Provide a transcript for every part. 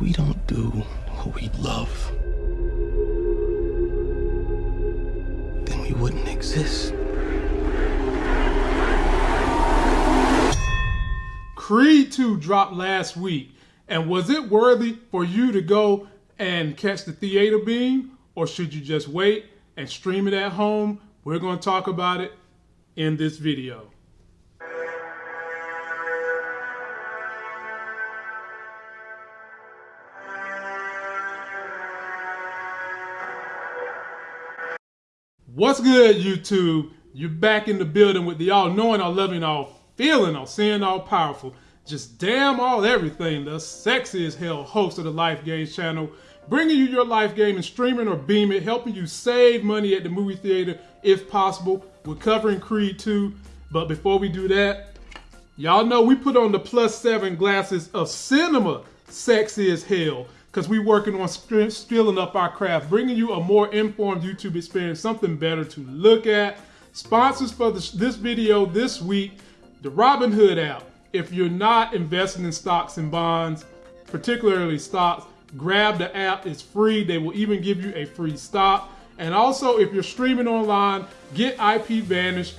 We don't do what we love, then we wouldn't exist. Creed 2 dropped last week, and was it worthy for you to go and catch the theater beam, or should you just wait and stream it at home? We're going to talk about it in this video. What's good, YouTube? You're back in the building with the all knowing, all loving, all feeling, all seeing, all powerful. Just damn all everything. The sexy as hell host of the Life Games channel, bringing you your life game and streaming or beaming, helping you save money at the movie theater if possible. We're covering Creed 2, but before we do that, y'all know we put on the plus seven glasses of cinema, sexy as hell because we're working on skilling up our craft, bringing you a more informed YouTube experience, something better to look at. Sponsors for this, this video this week, the Robinhood app. If you're not investing in stocks and bonds, particularly stocks, grab the app. It's free. They will even give you a free stock. And also, if you're streaming online, get IP Vanish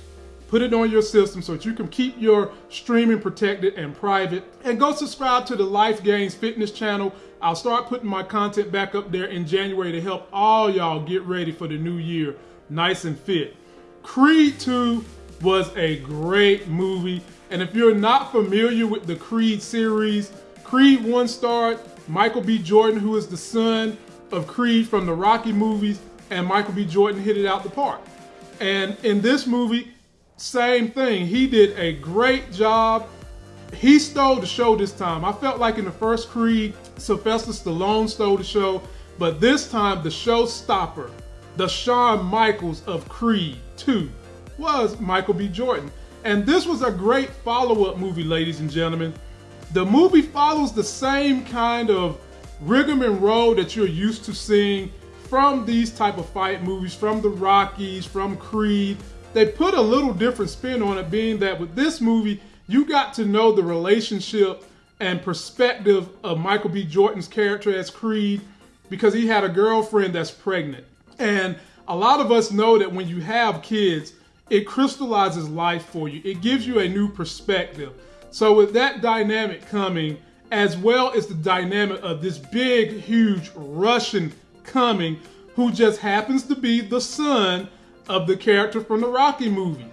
put it on your system so that you can keep your streaming protected and private. And go subscribe to the Life Games Fitness channel. I'll start putting my content back up there in January to help all y'all get ready for the new year nice and fit. Creed 2 was a great movie. And if you're not familiar with the Creed series, Creed 1 starred Michael B. Jordan, who is the son of Creed from the Rocky movies, and Michael B. Jordan hit it out the park. And in this movie, same thing. He did a great job. He stole the show this time. I felt like in the first Creed, Sylvester Stallone stole the show, but this time the showstopper, the Shawn Michaels of Creed 2, was Michael B. Jordan. And this was a great follow-up movie, ladies and gentlemen. The movie follows the same kind of rigmarole that you're used to seeing from these type of fight movies, from the Rockies, from Creed, they put a little different spin on it, being that with this movie, you got to know the relationship and perspective of Michael B. Jordan's character as Creed because he had a girlfriend that's pregnant. And a lot of us know that when you have kids, it crystallizes life for you. It gives you a new perspective. So with that dynamic coming, as well as the dynamic of this big, huge Russian coming, who just happens to be the son of the character from the Rocky movie.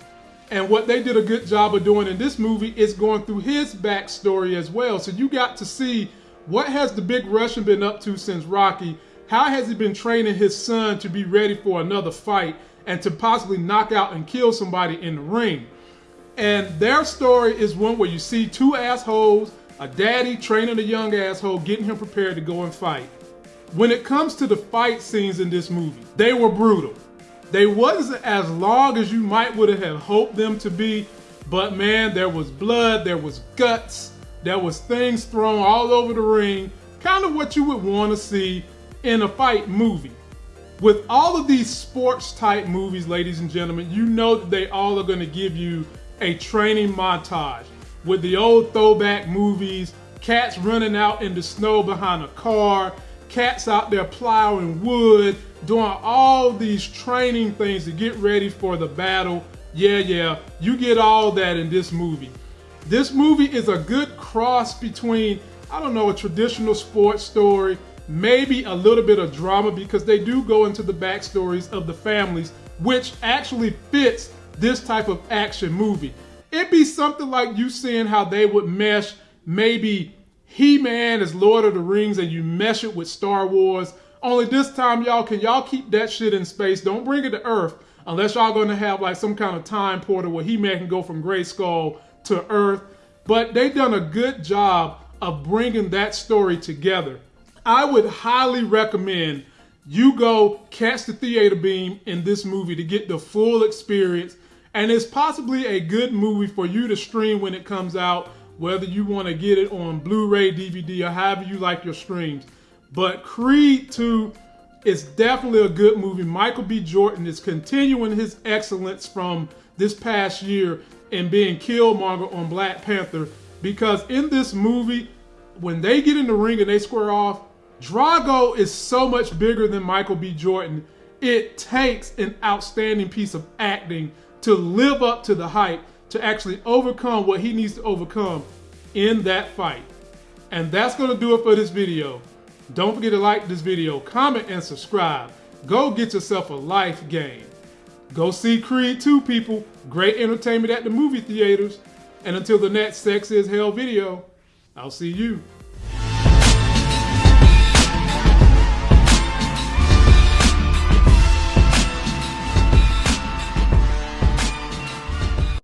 And what they did a good job of doing in this movie is going through his backstory as well. So you got to see what has the big Russian been up to since Rocky? How has he been training his son to be ready for another fight and to possibly knock out and kill somebody in the ring? And their story is one where you see two assholes, a daddy training a young asshole, getting him prepared to go and fight. When it comes to the fight scenes in this movie, they were brutal. They wasn't as long as you might would have hoped them to be, but man, there was blood, there was guts, there was things thrown all over the ring, kind of what you would want to see in a fight movie. With all of these sports type movies, ladies and gentlemen, you know that they all are going to give you a training montage with the old throwback movies, cats running out in the snow behind a car, cats out there plowing wood, doing all these training things to get ready for the battle. Yeah, yeah, you get all that in this movie. This movie is a good cross between, I don't know, a traditional sports story, maybe a little bit of drama because they do go into the backstories of the families, which actually fits this type of action movie. It'd be something like you seeing how they would mesh maybe He-Man as Lord of the Rings and you mesh it with Star Wars only this time, y'all, can y'all keep that shit in space? Don't bring it to Earth unless y'all gonna have like some kind of time portal where He-Man can go from Grayskull to Earth. But they've done a good job of bringing that story together. I would highly recommend you go catch the theater beam in this movie to get the full experience. And it's possibly a good movie for you to stream when it comes out, whether you want to get it on Blu-ray, DVD, or however you like your streams. But Creed 2 is definitely a good movie. Michael B. Jordan is continuing his excellence from this past year and being Killmonger on Black Panther because in this movie, when they get in the ring and they square off, Drago is so much bigger than Michael B. Jordan. It takes an outstanding piece of acting to live up to the hype to actually overcome what he needs to overcome in that fight. And that's going to do it for this video. Don't forget to like this video, comment, and subscribe. Go get yourself a life game. Go see Creed 2, people. Great entertainment at the movie theaters. And until the next Sex is Hell video, I'll see you